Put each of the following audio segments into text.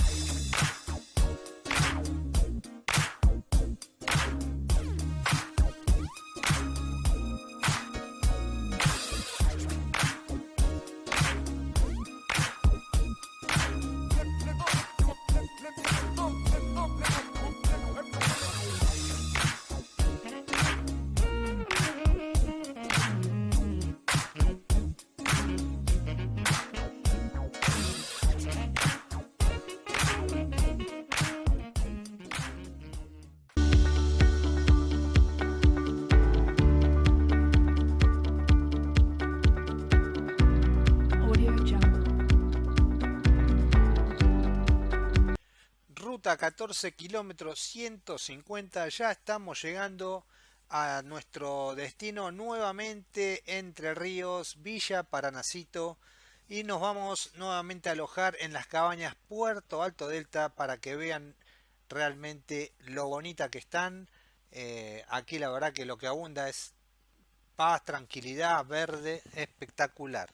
Bye. Ruta 14 kilómetros 150 ya estamos llegando a nuestro destino nuevamente Entre Ríos, Villa Paranacito y nos vamos nuevamente a alojar en las cabañas Puerto Alto Delta para que vean realmente lo bonita que están. Eh, aquí la verdad que lo que abunda es paz, tranquilidad, verde, espectacular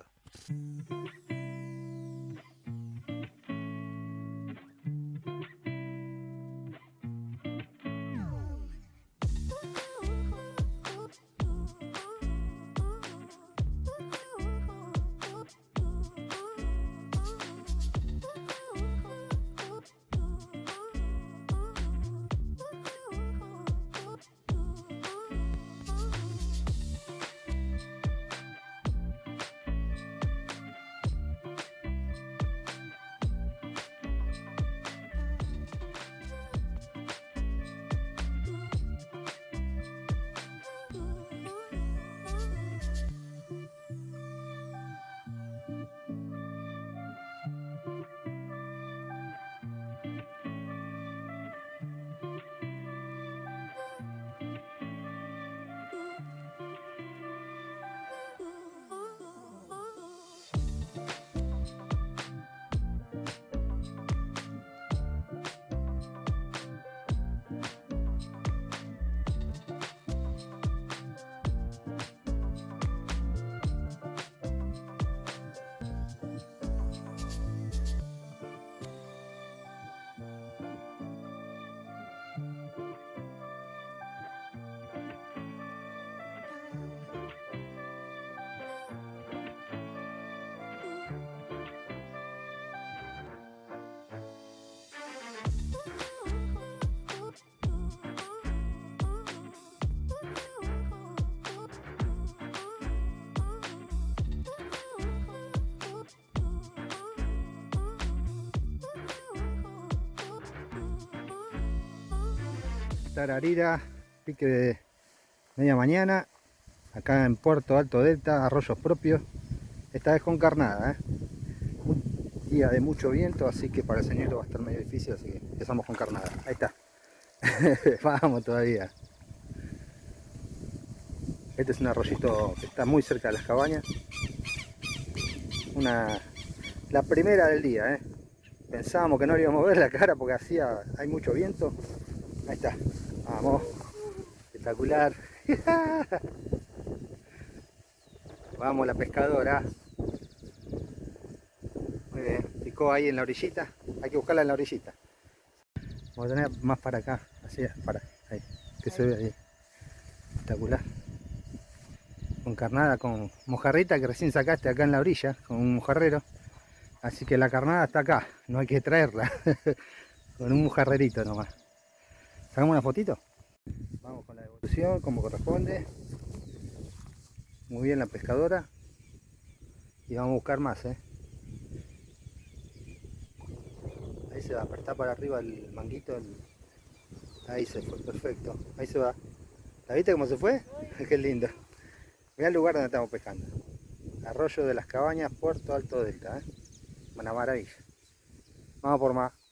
Tararira, pique de media mañana, acá en Puerto Alto Delta, arroyos propios, esta vez con carnada, ¿eh? un día de mucho viento, así que para el señorito va a estar medio difícil, así que empezamos con carnada, ahí está, vamos todavía. Este es un arroyito que está muy cerca de las cabañas, una, la primera del día, ¿eh? pensábamos que no le íbamos a ver la cara porque hacía, hay mucho viento, ahí está, Vamos. Espectacular. Vamos la pescadora. Muy bien. Picó ahí en la orillita. Hay que buscarla en la orillita. Vamos a tener más para acá. Así, para. Ahí. Que se ve ahí. Espectacular. Con carnada, con mojarrita que recién sacaste acá en la orilla. Con un mojarrero. Así que la carnada está acá. No hay que traerla. con un mojarrerito nomás. ¿Sacamos una fotito? Vamos con la devolución como corresponde. Muy bien la pescadora. Y vamos a buscar más, ¿eh? Ahí se va, está para arriba el manguito. Ahí se fue, perfecto. Ahí se va. ¿La viste cómo se fue? Qué lindo. Mira el lugar donde estamos pescando. Arroyo de las Cabañas, Puerto Alto Delta, ¿eh? Una maravilla. Vamos por más.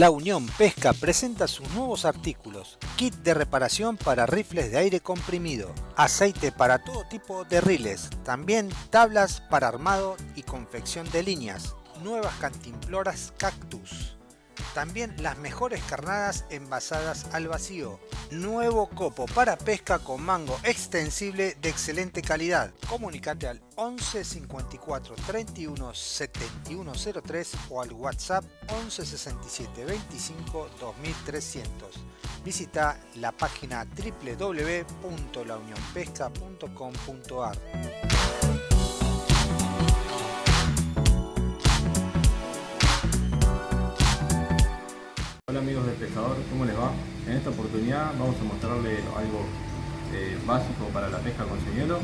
La Unión Pesca presenta sus nuevos artículos, kit de reparación para rifles de aire comprimido, aceite para todo tipo de riles, también tablas para armado y confección de líneas, nuevas cantimploras cactus, También las mejores carnadas envasadas al vacío. Nuevo copo para pesca con mango extensible de excelente calidad. Comunicate al 11 54 31 71 03 o al WhatsApp 11 67 25 2300. Visita la página www.launionpesca.com.ar. Hola amigos del pescador, ¿cómo les va? En esta oportunidad vamos a mostrarles algo eh, básico para la pesca con señuelo.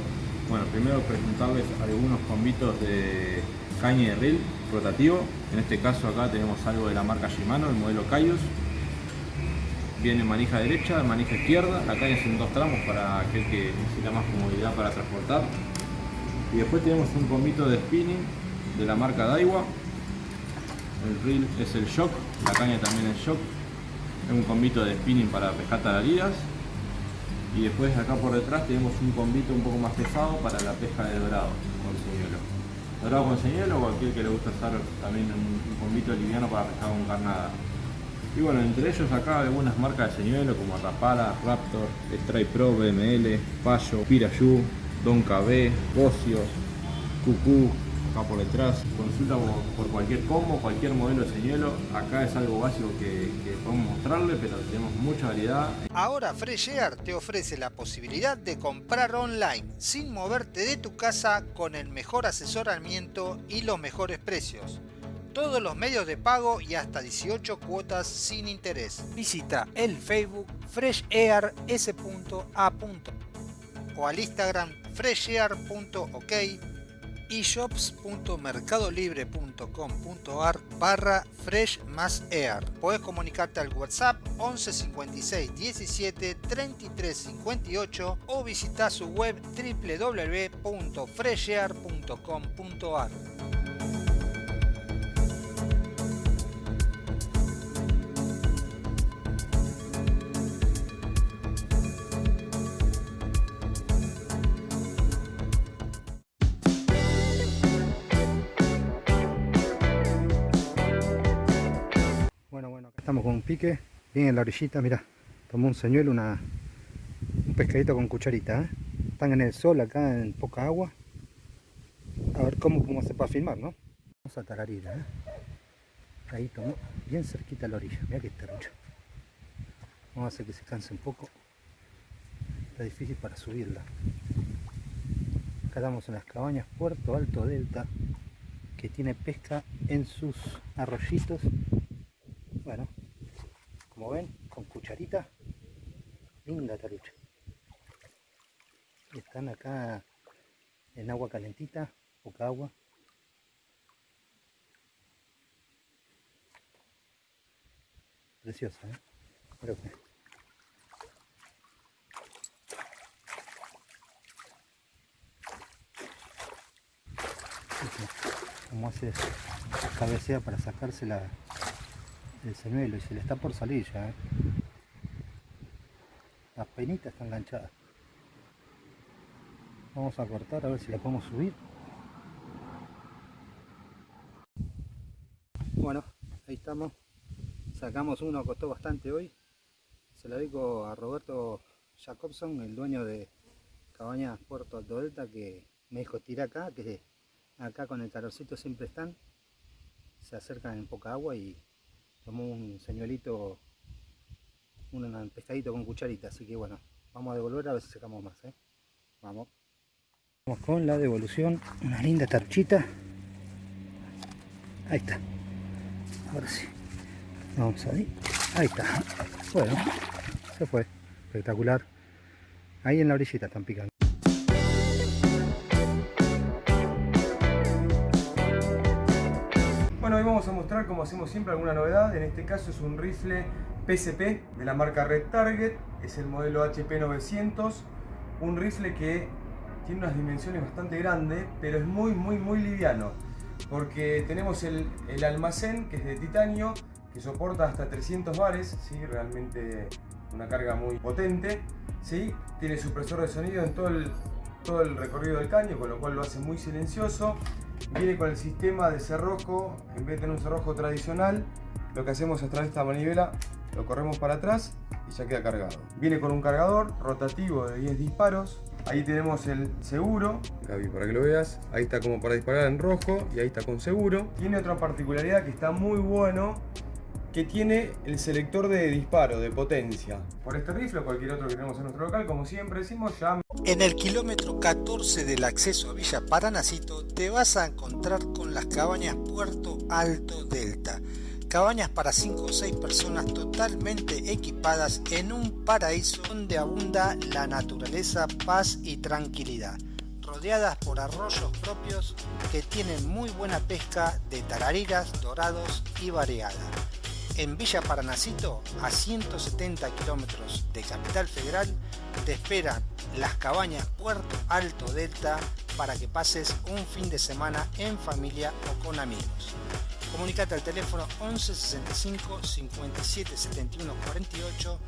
Bueno, primero presentarles algunos combitos de caña de reel rotativo. En este caso acá tenemos algo de la marca Shimano, el modelo Cayus. Viene manija derecha, manija izquierda. La caña es en dos tramos para aquel que necesita más comodidad para transportar. Y después tenemos un combito de spinning de la marca Daiwa el reel es el shock, la caña también es shock, es un combito de spinning para pescar tararidas y después acá por detrás tenemos un combito un poco más pesado para la pesca de dorado con señuelo. Dorado con señuelo o cualquier que le gusta usar también un, un combito liviano para pescar con carnada. Y bueno, entre ellos acá algunas marcas de señuelo como Rapala, Raptor, Strike Pro, BML, Payo, Pirayú, Don KB, Bocio, Cucú, por detrás. Consulta por, cualquier combo, cualquier modelo de señuelo. Acá es algo básico que, podemos mostrarle, pero tenemos mucha variedad. Ahora Fresh Air te ofrece la posibilidad de comprar online sin moverte de tu casa con el mejor asesoramiento y los mejores precios todos los medios de pago y hasta 18 cuotas sin interés. Visita el Facebook freshair.s.a. o al Instagram freshair.ok eshops.mercadolibre.com.ar barra fresh más air. Puedes comunicarte al WhatsApp 11 56 17 33 58 o visitar su web www.freshair.com.ar. con un pique, bien en la orillita, mira, tomó un señuelo, una, un pescadito con cucharita, ¿eh? están en el sol acá en poca agua, a ver cómo, cómo se puede filmar, ¿no? Vamos a tararira, ¿eh? ahí tomó, bien cerquita la orilla, mira que mucho vamos a hacer que se canse un poco, está difícil para subirla, acá estamos en las cabañas Puerto Alto Delta, que tiene pesca en sus arroyitos bueno, como ven, con cucharita, linda tarucha. Están acá en agua calentita, poca agua. Preciosa, ¿eh? Creo que... Como hace cabecea para sacarse la, el señuelo y se le está por salir ya. ¿eh? Las penitas están enganchadas. Vamos a cortar a ver si la podemos subir. Bueno, ahí estamos. Sacamos uno, costó bastante hoy. Se lo dedico a Roberto Jacobson, el dueño de Cabañas Puerto Alto Delta, que me dijo tira acá, que acá con el calorcito siempre están. Se acercan en poca agua y tomó un señuelito, un pescadito con cucharita, así que bueno, vamos a devolver a ver si sacamos más, ¿eh? Vamos. Vamos con la devolución, una linda tarchita. Ahí está. Ahora sí. Vamos ahí. Ahí está. Bueno, se fue. Espectacular. Ahí en la orillita están picando. A mostrar como hacemos siempre alguna novedad, en este caso es un rifle PSP de la marca Red Target, es el modelo HP 900, un rifle que tiene unas dimensiones bastante grandes, pero es muy muy muy liviano, porque tenemos el, almacén que es de titanio, que soporta hasta 300 bares, ¿sí? realmente una carga muy potente, ¿sí? tiene supresor de sonido en todo el, todo el recorrido del caño, con lo cual lo hace muy silencioso, Viene con el sistema de cerrojo, en vez de tener un cerrojo tradicional, lo que hacemos es traer esta manivela, lo corremos para atrás y ya queda cargado. Viene con un cargador rotativo de 10 disparos. Ahí tenemos el seguro, Gaby, para que lo veas. Ahí está como para disparar en rojo y ahí está con seguro. Tiene otra particularidad que está muy bueno, que tiene el selector de disparo, de potencia. Por este rifle o cualquier otro que tenemos en nuestro local, como siempre decimos, ya... En el kilómetro 14 del acceso a Villa Paranacito te vas a encontrar con las cabañas Puerto Alto Delta. Cabañas para 5 o 6 personas totalmente equipadas en un paraíso donde abunda la naturaleza, paz y tranquilidad rodeadas por arroyos propios que tienen muy buena pesca de tarariras, dorados y variada en Villa Paranacito, a 170 kilómetros de Capital Federal, te esperan las cabañas Puerto Alto Delta para que pases un fin de semana en familia o con amigos. Comunicate al teléfono 11 65 57 71 48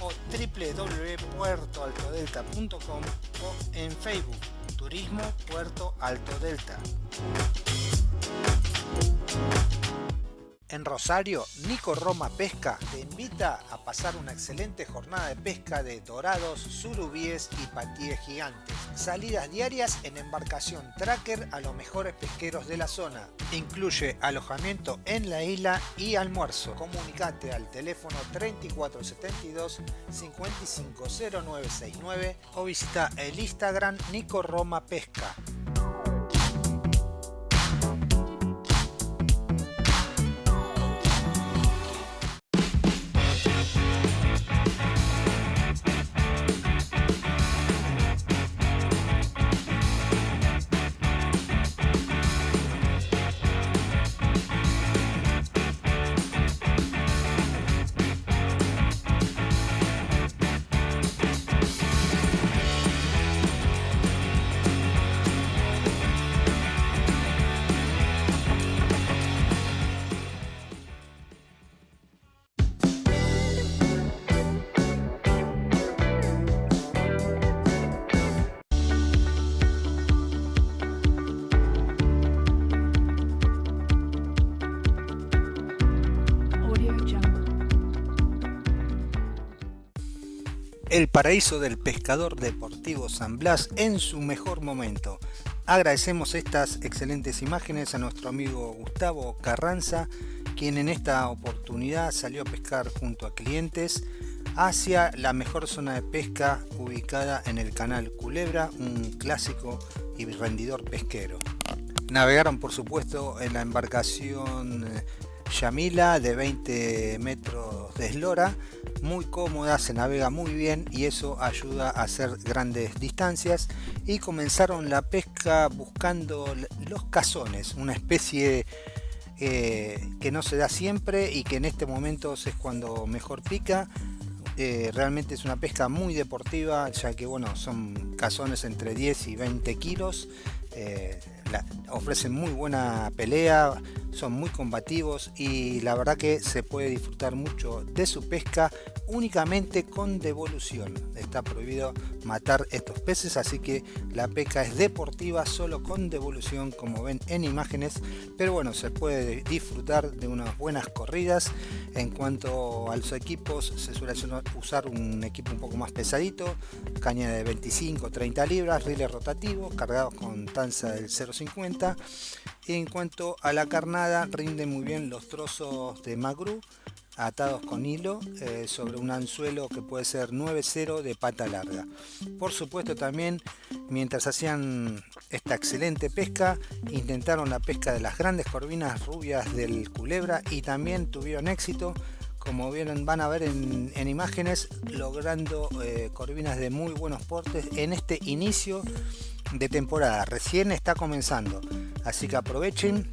o www.puertoaltodelta.com o en Facebook Turismo Puerto Alto Delta. En Rosario, Nico Roma Pesca te invita a pasar una excelente jornada de pesca de dorados, surubíes y patíes gigantes. Salidas diarias en embarcación tracker a los mejores pesqueros de la zona. Incluye alojamiento en la isla y almuerzo. Comunicate al teléfono 3472 550969 o visita el Instagram Nico Roma Pesca. El paraíso del pescador deportivo San Blas en su mejor momento. Agradecemos estas excelentes imágenes a nuestro amigo Gustavo Carranza, quien en esta oportunidad salió a pescar junto a clientes hacia la mejor zona de pesca ubicada en el canal Culebra, un clásico y rendidor pesquero. Navegaron por supuesto en la embarcación eh, Yamila de 20 metros de eslora. Muy cómoda, se navega muy bien y eso ayuda a hacer grandes distancias. Y comenzaron la pesca buscando los cazones, una especie eh, que no se da siempre y que en este momento es cuando mejor pica. Eh, realmente es una pesca muy deportiva ya que bueno son cazones entre 10 y 20 kilos. Eh, ofrecen muy buena pelea, son muy combativos y la verdad que se puede disfrutar mucho de su pesca únicamente con devolución. Está prohibido matar estos peces, así que la pesca es deportiva solo con devolución, como ven en imágenes. Pero bueno, se puede disfrutar de unas buenas corridas. En cuanto a los equipos, se suele usar un equipo un poco más pesadito, caña de 25-30 libras, riles rotativos, cargados con tanza del 0.50. Y en cuanto a la carnada, rinde muy bien los trozos de magru atados con hilo eh, sobre un anzuelo que puede ser 9-0 de pata larga. Por supuesto también mientras hacían esta excelente pesca intentaron la pesca de las grandes corvinas rubias del culebra y también tuvieron éxito como van a ver en, imágenes logrando eh, corvinas de muy buenos portes en este inicio de temporada recién está comenzando así que aprovechen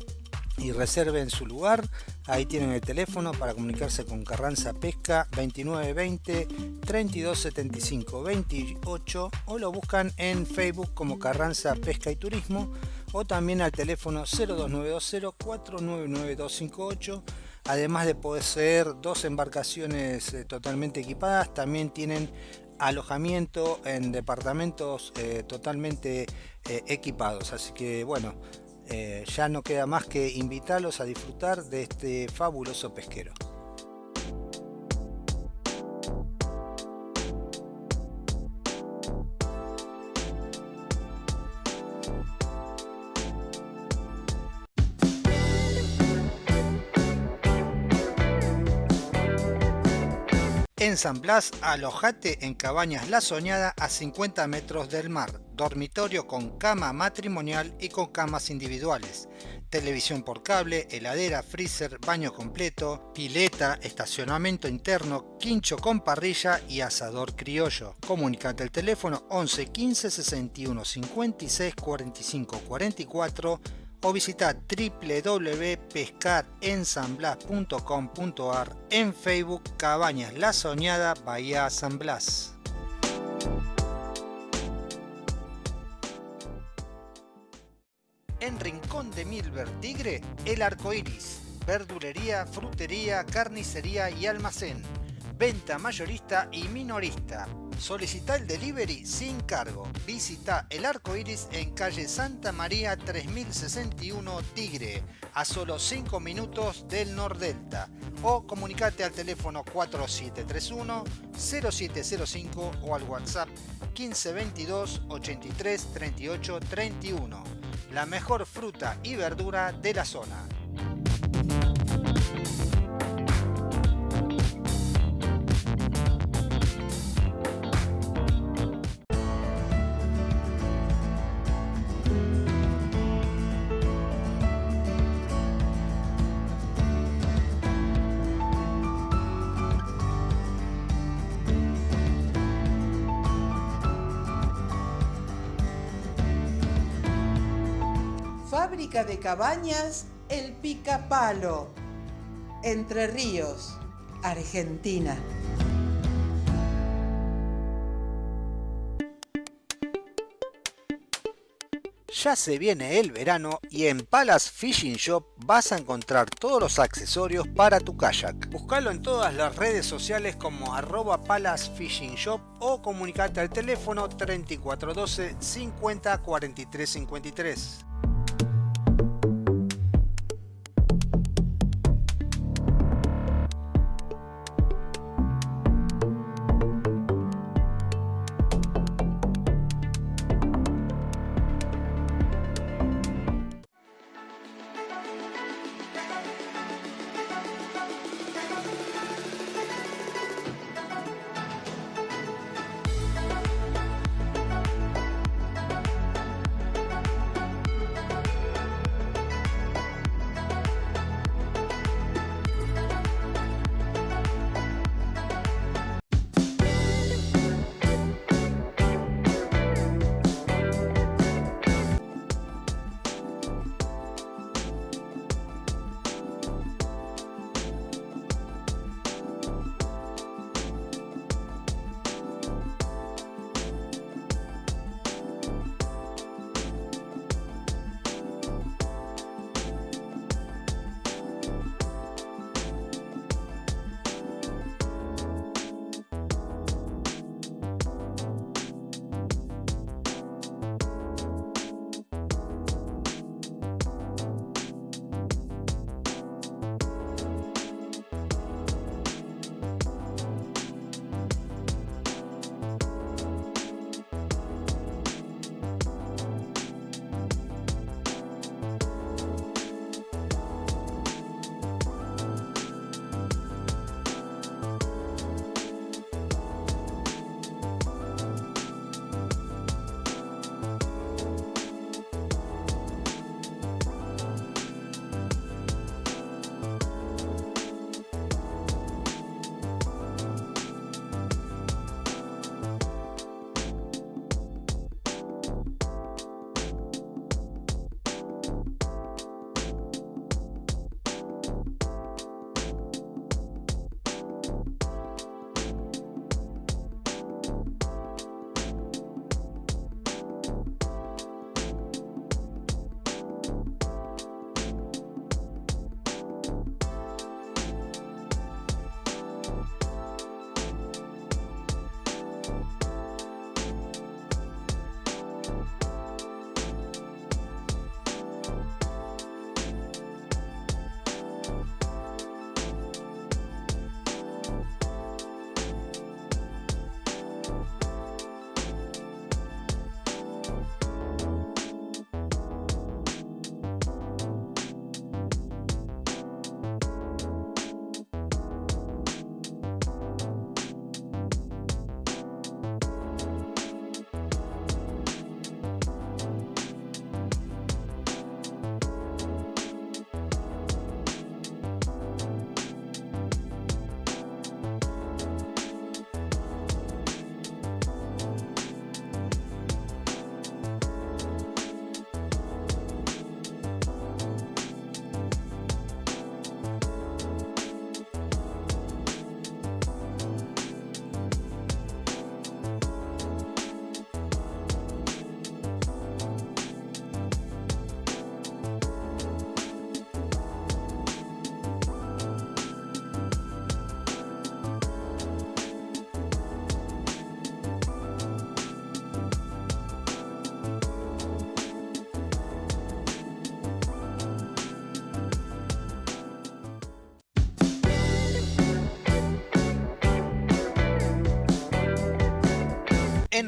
y reserven su lugar. Ahí tienen el teléfono para comunicarse con Carranza Pesca 2920 3275 28 o lo buscan en Facebook como Carranza Pesca y Turismo o también al teléfono 02920 499 258 además de poseer dos embarcaciones eh, totalmente equipadas también tienen alojamiento en departamentos eh, totalmente eh, equipados así que bueno eh, ya no queda más que invitarlos a disfrutar de este fabuloso pesquero. En San Blas, alojate en Cabañas La Soñada a 50 metros del mar, dormitorio con cama matrimonial y con camas individuales, televisión por cable, heladera, freezer, baño completo, pileta, estacionamiento interno, quincho con parrilla y asador criollo. Comunicate al teléfono 11 15 61 56 45 44 o visita www.pescarensamblas.com.ar en Facebook Cabañas La Soñada Bahía San Blas. En Rincón de Milver Tigre, El Arco Iris, verdulería, frutería, carnicería y almacén, venta mayorista y minorista Solicita el delivery sin cargo. Visita el arco iris en calle Santa María 3061 Tigre, a solo 5 minutos del Nordelta. O comunicate al teléfono 4731 0705 o al WhatsApp 1522 83 38 31. La mejor fruta y verdura de la zona. De cabañas El Picapalo, Entre Ríos, Argentina. Ya se viene el verano y en Palace Fishing Shop vas a encontrar todos los accesorios para tu kayak. Buscalo en todas las redes sociales como arroba Palace Fishing Shop o comunicate al teléfono 3412 50 43 53.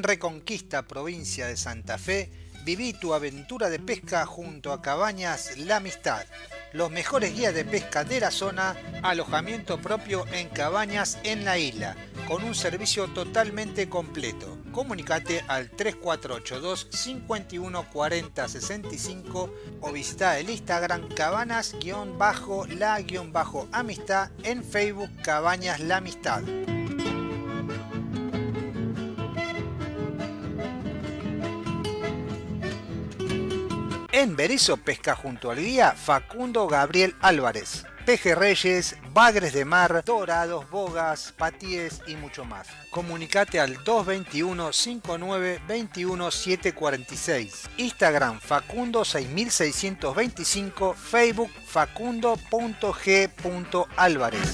Reconquista, provincia de Santa Fe, viví tu aventura de pesca junto a Cabañas La Amistad. Los mejores guías de pesca de la zona, alojamiento propio en cabañas en la isla, con un servicio totalmente completo. Comunicate al 3482 51 40 65 o visita el Instagram cabanas-la-amistad en Facebook Cabañas La Amistad. En Berizo pesca junto al guía Facundo Gabriel Álvarez. Pejerreyes, bagres de mar, dorados, bogas, patíes y mucho más. Comunicate al 221 59 21 746. Instagram Facundo 6625, Facebook facundo.g.álvarez.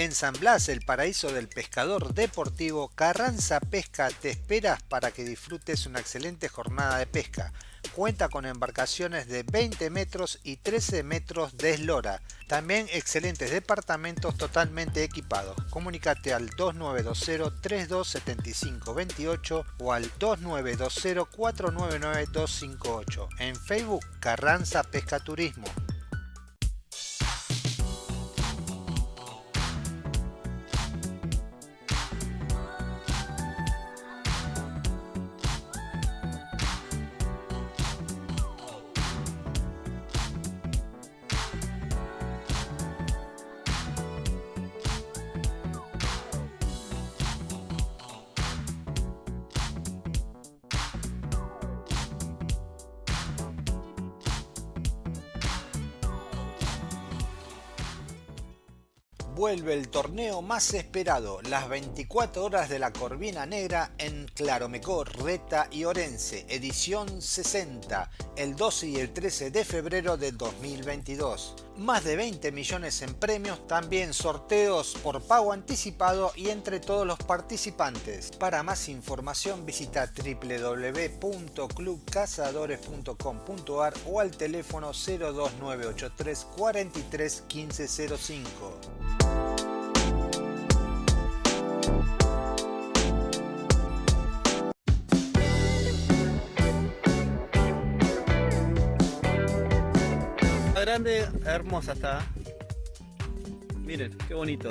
En San Blas, el paraíso del pescador deportivo, Carranza Pesca te esperas para que disfrutes una excelente jornada de pesca. Cuenta con embarcaciones de 20 metros y 13 metros de eslora. También excelentes departamentos totalmente equipados. Comunicate al 2920 327528 o al 2920 499 258. En Facebook Carranza Pesca Turismo. Vuelve el torneo más esperado, las 24 horas de la Corvina Negra en Claromecó, Reta y Orense, edición 60, el 12 y el 13 de febrero de 2022. Más de 20 millones en premios, también sorteos por pago anticipado y entre todos los participantes. Para más información visita www.clubcazadores.com.ar o al teléfono 02983 43 1505. Grande, hermosa está. Miren, qué bonito.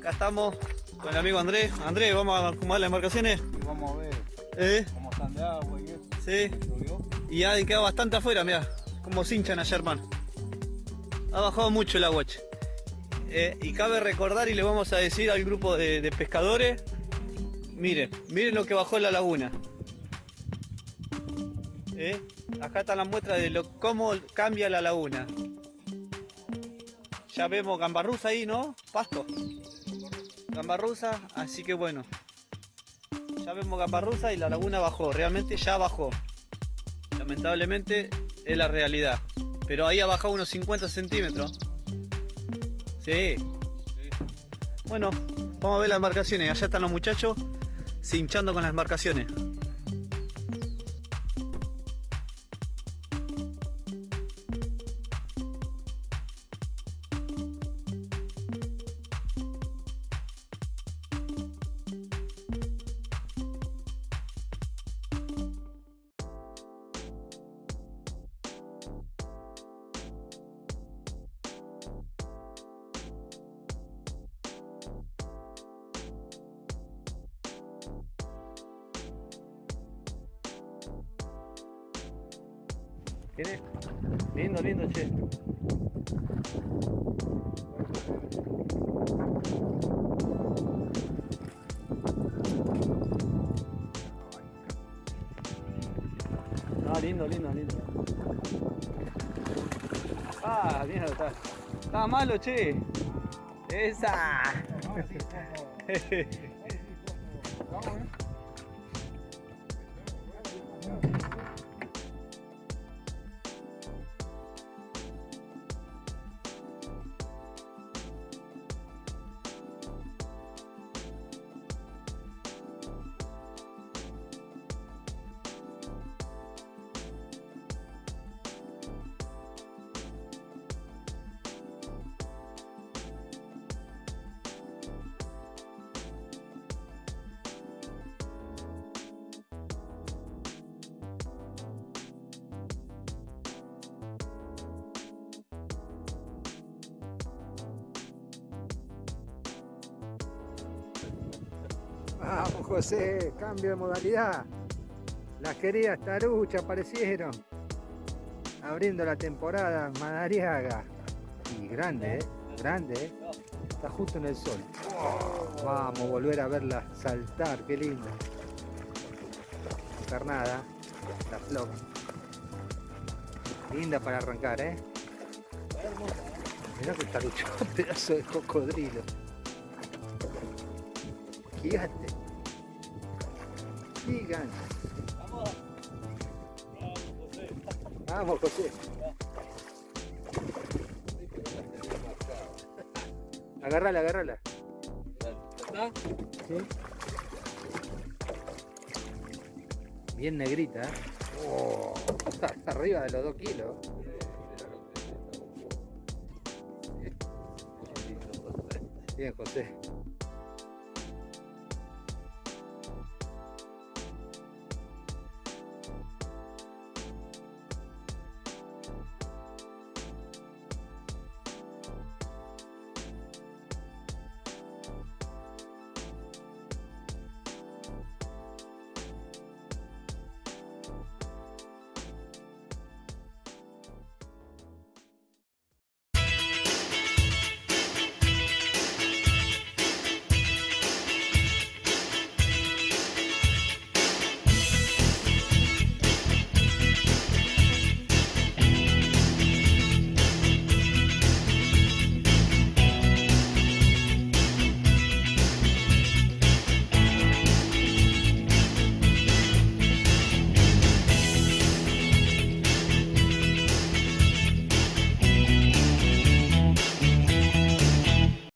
Acá estamos con el amigo Andrés. Andrés, vamos a acomodar las embarcaciones. vamos a ver ¿Eh? cómo están de agua y eso. Sí. Y han quedado bastante afuera, mira, como se hinchan ayer, hermano. Ha bajado mucho el agua. Eh, y cabe recordar y le vamos a decir al grupo de, pescadores, miren, miren lo que bajó en la laguna. ¿Eh? Acá está la muestra de lo, cómo cambia la laguna. Ya vemos gambarruza ahí, ¿no? Pasto. Gambarruza, así que bueno. Ya vemos gambarruza y la laguna bajó. Realmente ya bajó. Lamentablemente es la realidad. Pero ahí ha bajado unos 50 centímetros. Sí. Bueno, vamos a ver las embarcaciones. Allá están los muchachos cinchando con las embarcaciones. Lindo, lindo, che. Ah, lindo, lindo, lindo. Ah, mierda, está. Está malo, che. Esa. José, cambio de modalidad. Las queridas taruchas aparecieron. Abriendo la temporada Madariaga. Y grande, ¿eh? Grande, ¿eh? Está justo en el sol. Oh, vamos, volver a verla saltar, qué linda. Carnada, la flor. Linda para arrancar, ¿eh? Mirá que tarucho, pedazo de cocodrilo. Gigante. Gigante. Vamos, José. Agarrala, agarrala. Sí. Bien negrita, ¿eh? Oh, está arriba de los dos kilos. Bien, José.